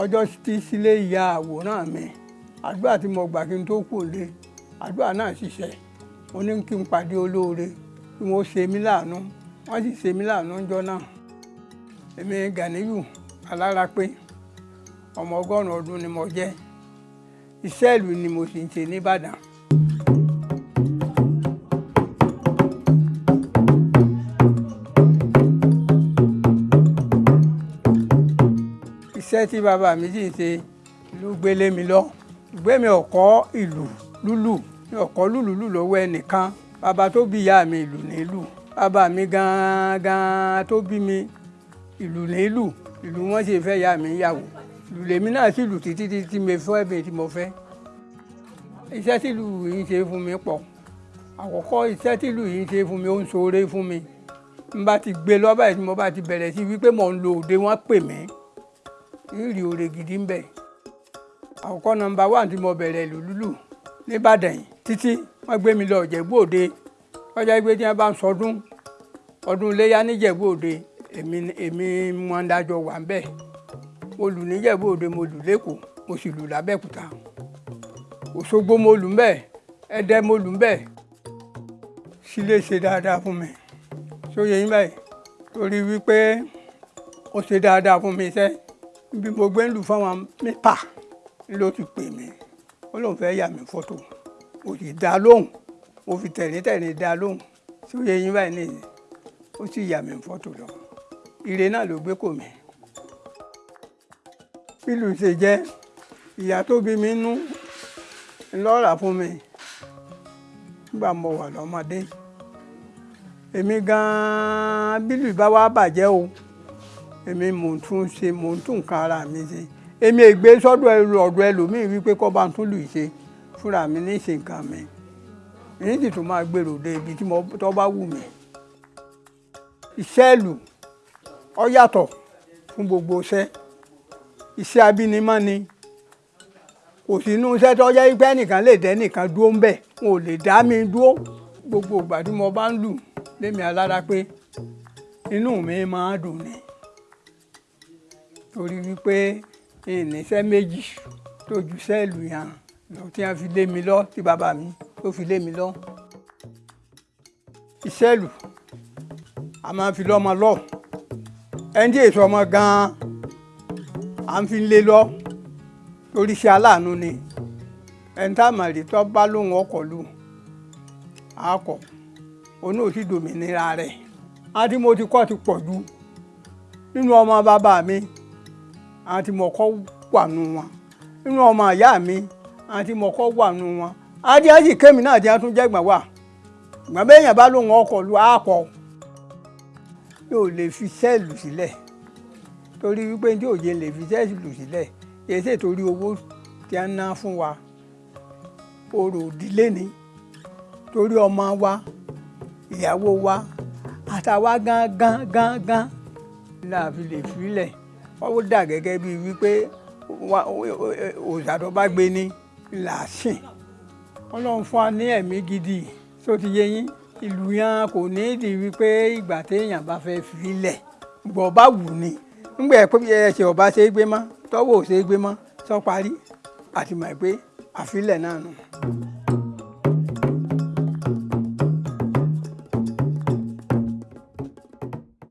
ọjọ́ tí sílé ìyá àwòrán mi. Àdúrà tí mo gbà kí n tó kù lé àdúrà náà ṣiṣẹ́. Mo ní kí n pàdé olóore kí wọ́n ṣe mí láàánú. Wọ́n sì ṣe mí láàánú ńjọ́ náà. Èmi Ganiyu Alárápé ọmọ ọgọ́rùn-ún ọdún ni mo jẹ́. Iṣẹ́ ìlú ni mo sì ń ṣe nìbàdàn. Iṣẹ́ tí bàbá mi sì ṣe ló gbélé mi lọ. Ìgbé mi ò kọ́ ìlú lúlù mi ò kọ́ lúlù lù lọ́wọ́ ẹnìkan. Bàbá tó bí ìyá mi ìlú nílù bàbá mi gan-an tó bí mi ìlú nílù ìlú wọn sì fẹ́ ìyá mi yàwó. Ìlú lèmi náà sì lù títí títí mi fẹ́ mi tí mo fẹ́. Iṣẹ́ tí ìlú yìí ṣe fún mi pọ̀. Àkọ́kọ́ iṣẹ́ tí ìlú yìí ṣe fún mi ó ń ṣoore fún mi. N bá ti gbé lọ́ba yìí tí mo bá ti bẹ̀rẹ̀ sí wípé mò ń lo òde wọn pè mí ìrì òre gidi ń bẹ. Àkọ́kọ́ nọ́mbà wà tí mo bẹ̀rẹ̀ ìlú lúlù nìbàdàn yìí títí wọ́n gbé mi lọ ìjẹ̀bú òde. Ọjà ìgbé tí wọ́n bá ń sọdún ọdún iléyà níjẹ̀bú òde èmi èmi wọn dájọ́ wà ń bẹ̀. Mo lù níjẹ̀bú mo lù lẹ́kọ̀ọ́ mo sì lù lábẹ́òkúta òṣogbo mo lù ń bẹ̀ ẹdẹ mo lù ń bẹ̀. Sílé ṣe dáadáa fún mi. Sóye yín báyìí? Torí wípé ó ṣe dáadáa fún mi sẹ́ẹ́ bí mo gbé ń lù fáwọn mẹ́ta ló ti pè mí. Ó lóun fẹ́ yà mí fọ́tò. Mo sì dá lóhùn. Mo fi tẹ̀ríntẹ̀rín dá lóhùn. Tí ó yẹ yín báyìí nìyí ó sì yà mí fọ́tò lọ. Ire náà ló gbé kò mí. bílù ṣe jẹ́ ìyá tó bí mi nú ńlọ́ra fún mi. Nígbà mo wà lọ́mọdé. Èmi gan-an bílù bá wá bàjẹ́ o èmi mò ń tún ṣe mò ń tún nǹkan ara mi ṣe. Èmi ègbé sọ́dọ̀ ọ̀dọ̀ ẹlòmíì wípé kọ́ bá ń tún lù ṣe. Fúnra mi ní ṣe nǹkan mi. Èyí sì tún máa gbèrò dé ibi tí mo tọ́ bá wù mí. iṣẹ́ ìlú ó yàtọ̀ fún gbogbo iṣẹ́. Iṣẹ́ abínimọ́ ni. Kò sí inú iṣẹ́ tó jẹ́ pé ẹnìkan lè dẹ́ nìkan dúró ń bẹ̀. Wọn ò lè dá mi dúró. Gbogbo ìgbà tí mo bá ń lù lémi Alárápé inú mi máa dùn ni torí wípé ìníṣẹ́ méjì tó ju sẹ́ẹ̀lù yàn lọ tí wọ́n fi lé mi lọ tí bàbá mi tó fi lé mi lọ. ìṣẹ́lù a máa fi lọ́mọ lọ. Ẹni tí èso ọmọ gan-an à ń fi lé lọ torí iṣẹ́ aláàánú ni. Ẹni tá a mà rí tó bá lóun ọkọ̀ lù àkọ́ òun ò sì dòmìnira rẹ̀. Á tí mo ti kọ́ ti pọ̀ jù nínú ọmọ bàbá mi àwọn tí mo kọ́ wà nù wọn. Nínú ọmọ ìyá mi àwọn tí mo kọ́ wà nù wọn. Adíyájì kémi náà wọ́n tún jẹ́gbọ̀n wà. Ìgbà bẹ́ẹ̀yàn bá lóun ọkọ̀ lu àpọ̀ yóò lè fi sẹ́ẹ̀lù sílẹ̀. Torí wípé tí òye lè fi sẹ́ẹ̀lù sílẹ̀. Kìí ṣe torí owó tí wọ́n ná fún wa. Orò ìdílé ni. Torí ọmọ wa ìyàwó wa àtàwa gángan gángan la fi lè filẹ̀ ó dà gẹ́gẹ́ bíi wípé òòṣà tó bá gbé ní làásìn. Ọlọ́run fún wa ní ẹ̀mí gidi tó ti yé yín? Ìlú yẹn kò ní ìdí wípé ìgbà téèyàn bá fẹ́ filẹ̀ gbọ́ bá wù ní nígbà pé ẹsẹ̀ ọba ṣe é gbé mọ́ tọ́wọ́ ṣe é gbé mọ́ sọ parí. Àti mọ̀ pé àfilẹ̀ náà nù.